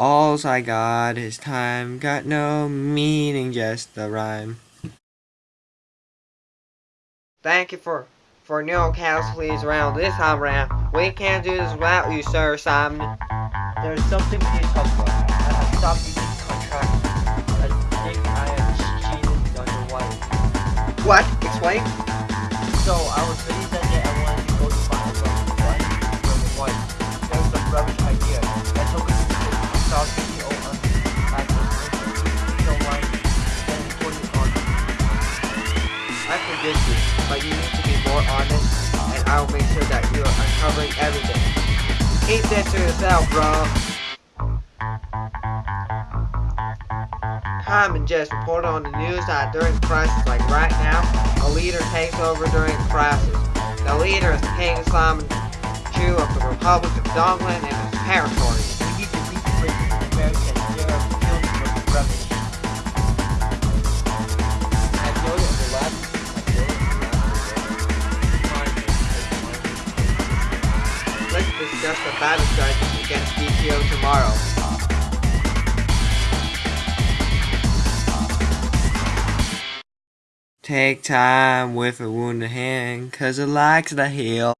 All's I got is time, got no meaning, just the rhyme. Thank you for for no cows please around this time around. We can't do this without you, sir Simon. There's something we need to talk about. I have stopped using contract. I think I have cheated on your wife. What? Explain? So I was busy But you need to be more honest, and I will make sure that you are uncovering everything. Keep this to yourself, bro. Common just reported on the news that during crisis like right now, a leader takes over during crisis. The leader is King Simon Jew of the Republic of Dongland and his territory. Discuss the battle strategy against DTO tomorrow. Take time with a wounded hand, cause it likes to heal.